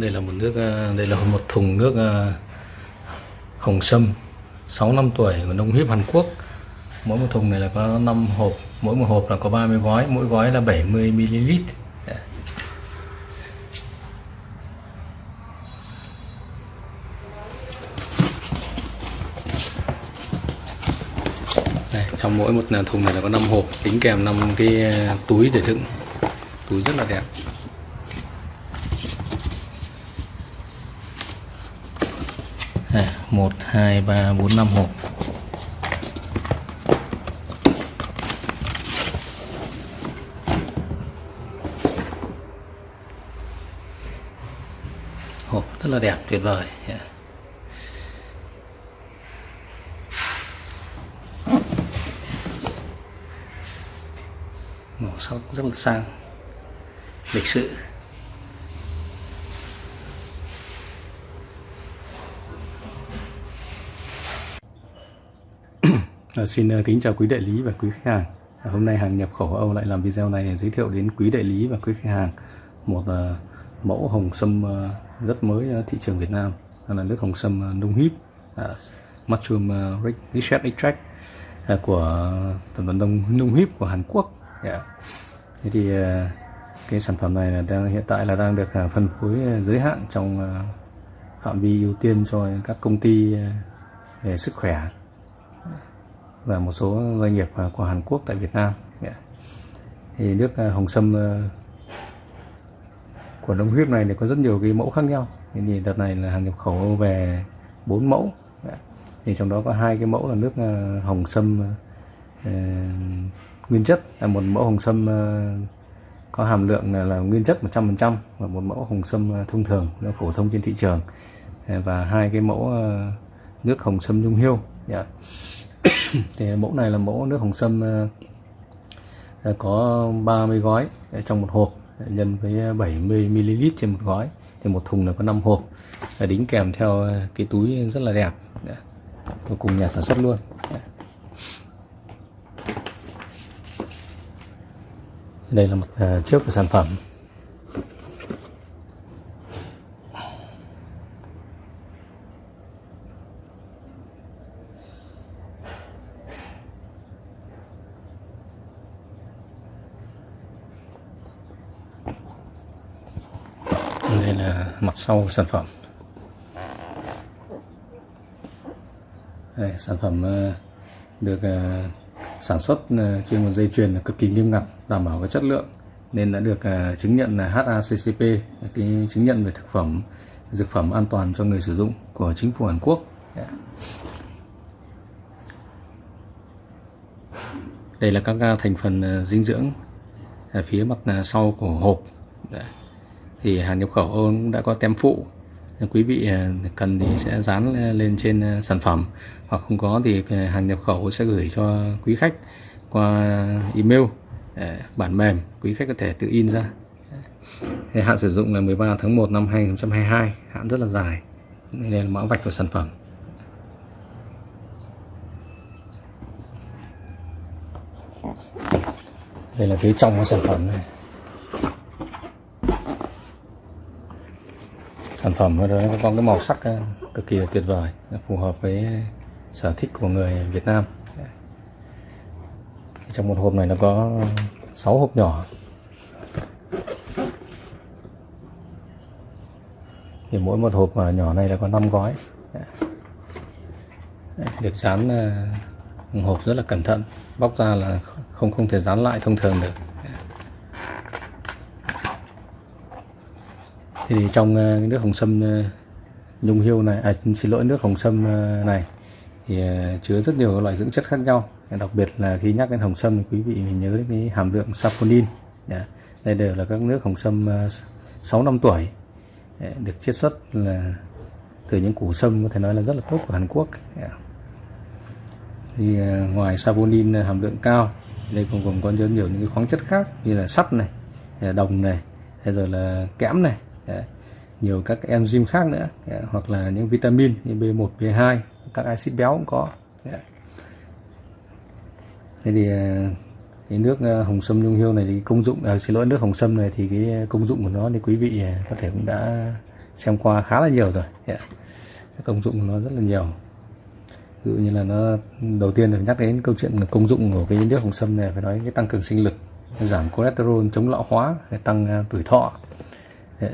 đây là một nước ờ, đây là một thùng nước ờ, hồng sâm 6 năm tuổi của nông hiếp Hàn Quốc. Mỗi một thùng này là có 5 hộp mỗi một hộp là có 30 gói mỗi gói là 70 ml. Đây, trong mỗi một thùng này là có 5 hộp tính kèm 5 cái ờ, túi để đựng. Túi rất là đẹp Đây, 1 2 3 4 5 hộp. Hộp rất là đẹp, tuyệt vời. Yeah. màu sắc rất là sang. Lịch sự. À, xin uh, kính chào quý đại lý và quý khách hàng. À, hôm nay hàng nhập khẩu Âu lại làm video này giới thiệu đến quý đại lý và quý khách hàng một uh, mẫu hồng sâm uh, rất mới uh, thị trường Việt Nam. Đó là nước hồng sâm uh, nung híp, uh, mushroom uh, research extract uh, của tập đoàn đông nung híp của Hàn Quốc. Yeah. Thế thì uh, cái sản phẩm này là đang hiện tại là đang được uh, phân phối uh, giới hạn trong uh, phạm vi ưu tiên cho các công ty uh, về sức khỏe và một số doanh nghiệp à, của Hàn Quốc tại Việt Nam. Dạ. Thì nước à, hồng sâm ờ, của đông huyết này thì có rất nhiều cái mẫu khác nhau. Thì đợt này là hàng nhập khẩu về 4 mẫu. Dạ. Thì trong đó có hai cái mẫu là nước à, hồng sâm ờ, nguyên chất. Là một mẫu hồng sâm ờ, có hàm lượng là, là nguyên chất 100% và một mẫu hồng sâm thông thường nó phổ thông trên thị trường. Và hai cái mẫu nước hồng sâm nhung hiêu. Dạ. thì mẫu này là mẫu nước hồng sâm ờ, ờ, có 30 gói ờ, trong một hộp nhân với 70 ml trên một gói. Thì một thùng là có 5 hộp đính kèm theo cái túi rất là đẹp cùng nhà sản xuất luôn. Đây là mặt trước của sản phẩm. Đây là mặt sau của sản phẩm. Đây, sản phẩm ờ, được ờ, sản xuất ờ, trên một dây chuyền cực kỳ nghiêm ngặt đảm bảo cái chất lượng nên đã được chứng nhận là HACCP cái chứng nhận về thực phẩm dược phẩm an toàn cho người sử dụng của chính phủ Hàn Quốc. Dạ. Đây là các thành phần dinh dưỡng ở phía mặt sau của hộp. Dạ thì hàng nhập khẩu cũng đã có tem phụ. Quý vị à, cần thì sẽ dán lên trên à, sản phẩm. Hoặc không có thì à, hàng nhập khẩu sẽ gửi cho quý khách qua email bản mềm. Quý khách có thể tự in ra. Thì hạn sử dụng là 13 tháng 1 năm 2022 hạn rất là dài. Đây là mã vạch của sản phẩm. Đây là phía trong của sản phẩm này. Sản phẩm nó có cái màu sắc ờ, cực kỳ tuyệt vời phù hợp với sở thích của người Việt Nam. Trong một hộp này nó có 6 hộp nhỏ. Thì mỗi một hộp nhỏ này là có 5 gói. Được dán ờ, hộp rất là cẩn thận, bóc ra là không không thể dán lại thông thường được. Thì trong ờ, nước hồng sâm ờ, nhung hiêu này à, xin lỗi nước hồng sâm ờ, này thì chứa rất nhiều loại dưỡng chất khác nhau. Đặc biệt là khi nhắc đến hồng sâm thì quý vị mình nhớ đến cái hàm lượng saponin dạ. đây đều là các nước hồng sâm 6 năm tuổi dạ, được chiết xuất là từ những củ sâm có thể nói là rất là tốt của Hàn Quốc dạ. thì ngoài saponin hàm lượng cao đây còn gồm có rất nhiều những cái khoáng chất khác như là sắt này đồng này rồi là kẽm này nhiều các enzyme khác nữa hoặc là những vitamin như B1, B2 các axit béo cũng có thế thì ờ, cái nước ờ, hồng sâm nhung hiêu này thì công dụng à, xin lỗi nước hồng sâm này thì cái công dụng của nó thì quý vị có thể cũng đã xem qua khá là nhiều rồi yeah. công dụng của nó rất là nhiều. Ví dụ như là nó đầu tiên là nhắc đến câu chuyện công dụng của cái nước hồng sâm này phải nói cái tăng cường sinh lực giảm cholesterol chống lão hóa tăng tuổi thọ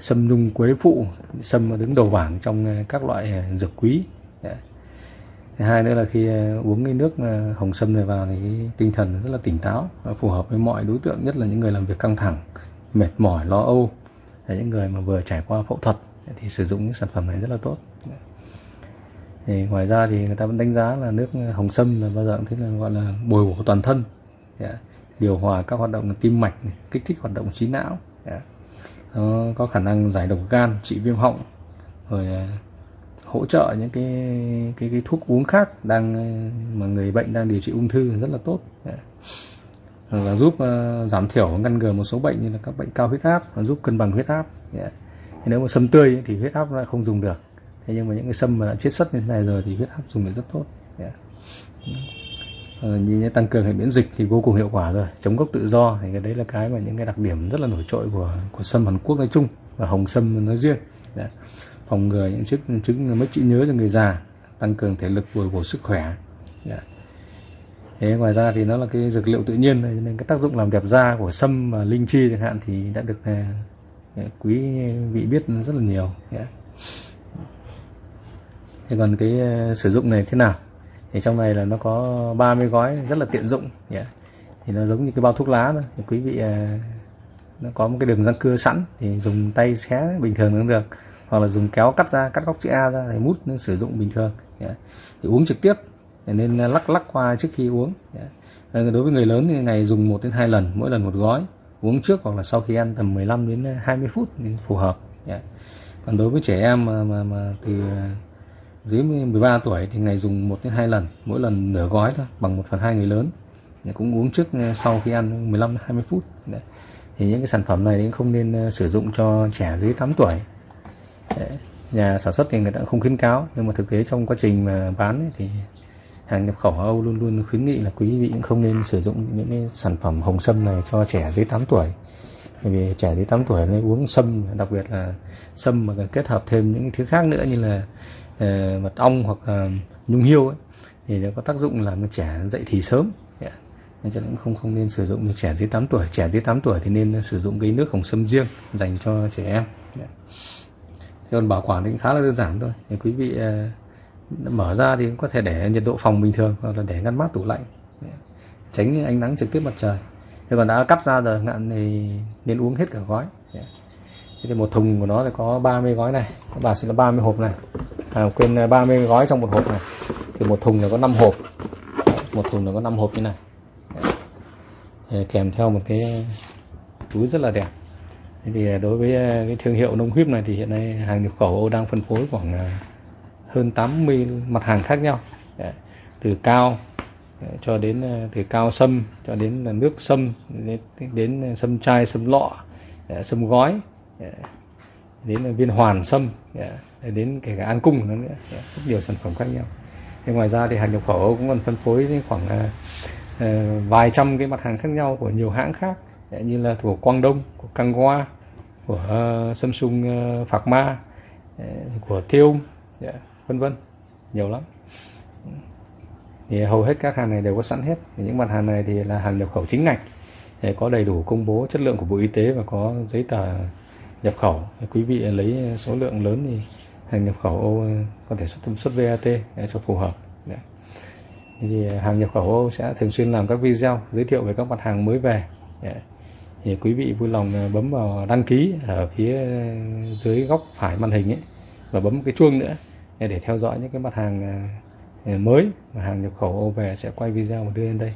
sâm nhung quế phụ, sâm đứng đầu bảng trong ờ, các loại ờ, dược quý. Thứ hai nữa là khi ờ, uống cái nước hồng sâm này vào thì tinh thần rất là tỉnh táo phù hợp với mọi đối tượng, nhất là những người làm việc căng thẳng, mệt mỏi, lo âu. Những người mà vừa trải qua phẫu thuật thì sử dụng những sản phẩm này rất là tốt. Thì ngoài ra thì người ta vẫn đánh giá là nước hồng sâm là bao giờ cũng thế là gọi là bồi bổ toàn thân. Dạ. Điều hòa các hoạt động tim mạch kích thích hoạt động trí não. Yeah nó có khả năng giải độc gan trị viêm họng rồi ờ, hỗ trợ những cái cái cái thuốc uống khác đang mà người bệnh đang điều trị ung thư rất là tốt. Và giúp uh, giảm thiểu ngăn ngừa một số bệnh như là các bệnh cao huyết áp và giúp cân bằng huyết áp. Yeah. nếu mà sâm tươi thì huyết áp lại không dùng được. Thế nhưng mà những cái sâm mà đã chiết xuất như thế này rồi thì huyết áp dùng được rất tốt. Yeah. Ờ, như tăng cường hệ miễn dịch thì vô cùng hiệu quả rồi. Chống gốc tự do thì cái đấy là cái mà những cái đặc điểm rất là nổi trội của của sâm Hàn Quốc nói chung và hồng sâm nói riêng. Yeah. phòng ngừa những chức chứng mất trí nhớ cho người già, tăng cường thể lực bồi bổ sức khỏe. Yeah. Thế ngoài ra thì nó là cái dược liệu tự nhiên nên cái tác dụng làm đẹp da của sâm và linh chi chẳng hạn thì đã được ờ, ờ, quý vị biết rất là nhiều. Dạ. Thế còn cái sử dụng này thế nào? Thì trong này là nó có 30 gói rất là tiện dụng yeah. thì nó giống như cái bao thuốc lá thôi thì quý vị à, nó có một cái đường răng cưa sẵn thì dùng tay xé bình thường cũng được hoặc là dùng kéo cắt ra cắt góc chữ A ra thì mút nên sử dụng bình thường yeah. thì uống trực tiếp nên lắc lắc qua trước khi uống yeah. đối với người lớn thì ngày dùng 1 đến 2 lần mỗi lần một gói uống trước hoặc là sau khi ăn tầm 15 đến 20 phút thì phù hợp yeah. còn đối với trẻ em mà, mà, mà từ dưới 13 tuổi thì ngày dùng 1 đến 2 lần mỗi lần nửa gói thôi bằng 1 phần 2 người lớn để cũng uống trước ờ, sau khi ăn 15 20 phút Đấy. thì những cái sản phẩm này cũng không nên ờ, sử dụng cho trẻ dưới 8 tuổi Đấy. nhà sản xuất thì người ta không khuyến cáo nhưng mà thực tế trong quá trình mà bán ấy, thì hàng nhập khẩu Âu luôn luôn khuyến nghị là quý vị cũng không nên sử dụng những cái sản phẩm hồng sâm này cho trẻ dưới 8 tuổi bởi vì trẻ dưới 8 tuổi nên uống sâm đặc biệt là sâm mà cần kết hợp thêm những thứ khác nữa như là Ờ, mật ong hoặc là nhung hiêu ấy, thì nó có tác dụng làm cho trẻ dậy thì sớm. Nên cho nên không không nên sử dụng cho trẻ dưới 8 tuổi. Trẻ dưới 8 tuổi thì nên sử dụng cái nước hồng sâm riêng dành cho trẻ em. Dạ. Thế còn bảo quản thì khá là đơn giản thôi. Thì quý vị ờ, mở ra thì có thể để nhiệt độ phòng bình thường hoặc là để ngăn mát tủ lạnh. Dạ. Tránh ánh nắng trực tiếp mặt trời. Thế còn đã cắt ra rồi ngạn thì nên uống hết cả gói. Dạ. Thế thì một thùng của nó thì có 30 gói này bà sẽ là 30 hộp này à, quên à, 30 gói trong một hộp này. Thì một thùng là có 5 hộp. Một thùng là có 5 hộp như này. Đấy. kèm theo một cái túi rất là đẹp. Thì à, đối với à, cái thương hiệu nông huyết này thì hiện nay hàng nhập khẩu đang phân phối khoảng hơn 80 mặt hàng khác nhau. Đấy. từ cao cho đến từ cao sâm cho đến là nước sâm đến, đến sâm chai sâm lọ sâm gói đến viên hoàn sâm dạ, đến kể cả an cung nữa, nữa dạ, rất nhiều sản phẩm khác nhau. Thì ngoài ra thì hàng nhập khẩu cũng còn phân phối khoảng uh, vài trăm cái mặt hàng khác nhau của nhiều hãng khác dạ, như là của Quang Đông, của Kangwa, của uh, Samsung uh, Phạc Ma, của Thiêu, yeah, vân vân nhiều lắm. Thì hầu hết các hàng này đều có sẵn hết. Những mặt hàng này thì là hàng nhập khẩu chính ngạch có đầy đủ công bố chất lượng của Bộ Y tế và có giấy tờ nhập khẩu. Quý vị lấy số lượng lớn thì hàng nhập khẩu Âu có thể xuất xuất VAT để cho phù hợp. Đấy. thì hàng nhập khẩu Âu sẽ thường xuyên làm các video giới thiệu về các mặt hàng mới về. Đấy. thì quý vị vui lòng à, bấm vào đăng ký ở phía dưới góc phải màn hình ấy, và bấm cái chuông nữa để theo dõi những cái mặt hàng à, à, mới mà hàng nhập khẩu Âu về sẽ quay video và đưa lên đây.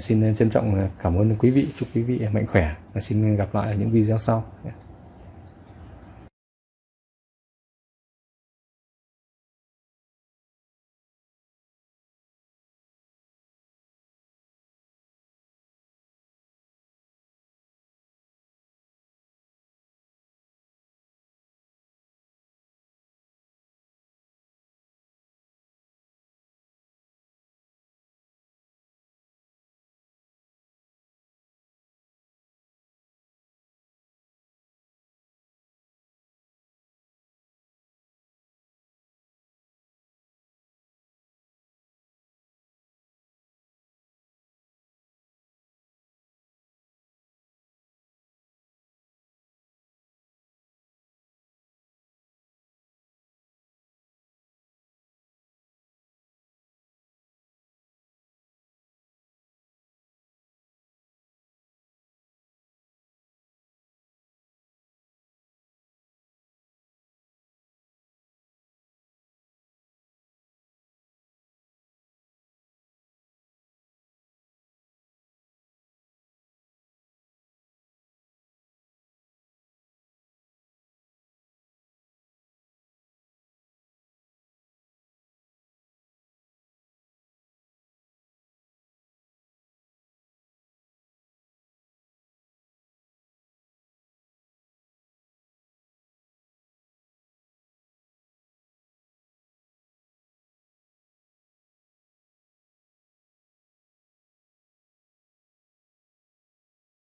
Xin trân trọng cảm ơn quý vị, chúc quý vị mạnh khỏe và xin gặp lại ở những video sau.